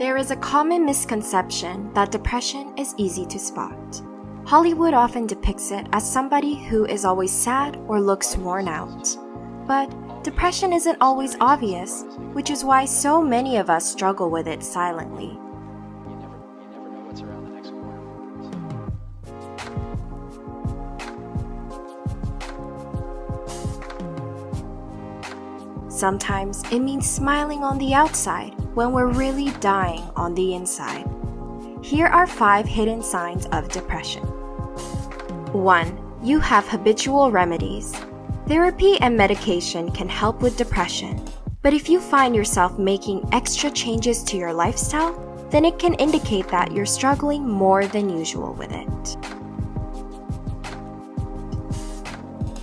There is a common misconception that depression is easy to spot. Hollywood often depicts it as somebody who is always sad or looks worn out. But depression isn't always obvious, which is why so many of us struggle with it silently. Sometimes it means smiling on the outside when we're really dying on the inside. Here are five hidden signs of depression. 1. You have habitual remedies. Therapy and medication can help with depression, but if you find yourself making extra changes to your lifestyle, then it can indicate that you're struggling more than usual with it.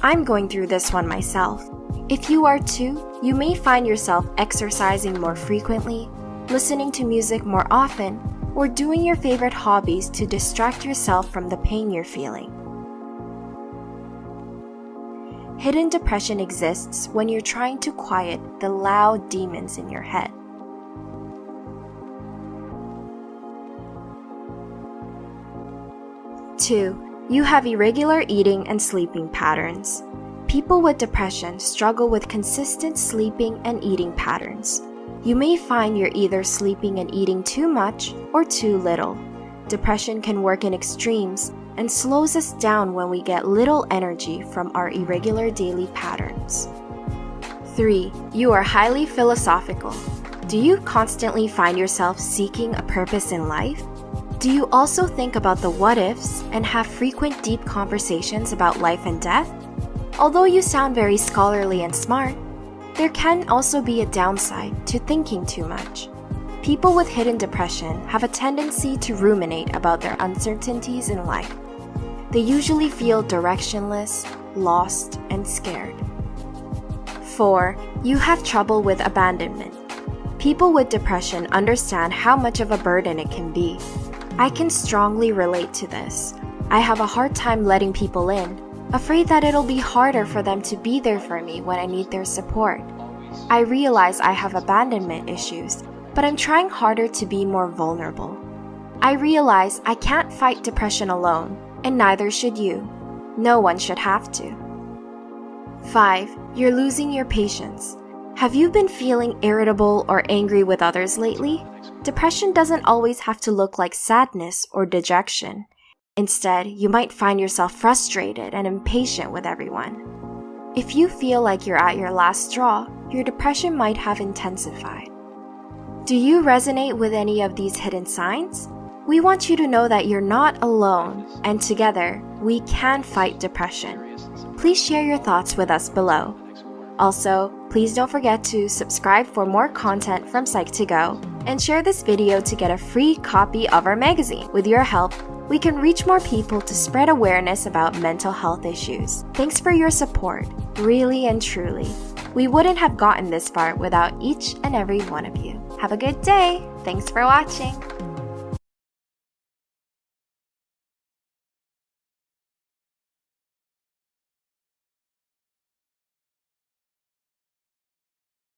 I'm going through this one myself. If you are too, you may find yourself exercising more frequently, listening to music more often, or doing your favorite hobbies to distract yourself from the pain you're feeling. Hidden depression exists when you're trying to quiet the loud demons in your head. Two, you have irregular eating and sleeping patterns. People with depression struggle with consistent sleeping and eating patterns. You may find you're either sleeping and eating too much or too little. Depression can work in extremes and slows us down when we get little energy from our irregular daily patterns. 3. You are highly philosophical. Do you constantly find yourself seeking a purpose in life? Do you also think about the what ifs and have frequent deep conversations about life and death? Although you sound very scholarly and smart, there can also be a downside to thinking too much. People with hidden depression have a tendency to ruminate about their uncertainties in life. They usually feel directionless, lost, and scared. 4. You have trouble with abandonment. People with depression understand how much of a burden it can be. I can strongly relate to this. I have a hard time letting people in, afraid that it'll be harder for them to be there for me when I need their support. I realize I have abandonment issues, but I'm trying harder to be more vulnerable. I realize I can't fight depression alone, and neither should you. No one should have to. 5. You're losing your patience. Have you been feeling irritable or angry with others lately? Depression doesn't always have to look like sadness or dejection. Instead, you might find yourself frustrated and impatient with everyone. If you feel like you're at your last straw, your depression might have intensified. Do you resonate with any of these hidden signs? We want you to know that you're not alone, and together, we can fight depression. Please share your thoughts with us below. Also, please don't forget to subscribe for more content from Psych2Go and share this video to get a free copy of our magazine. With your help, we can reach more people to spread awareness about mental health issues. Thanks for your support, really and truly. We wouldn't have gotten this far without each and every one of you. Have a good day! Thanks for watching!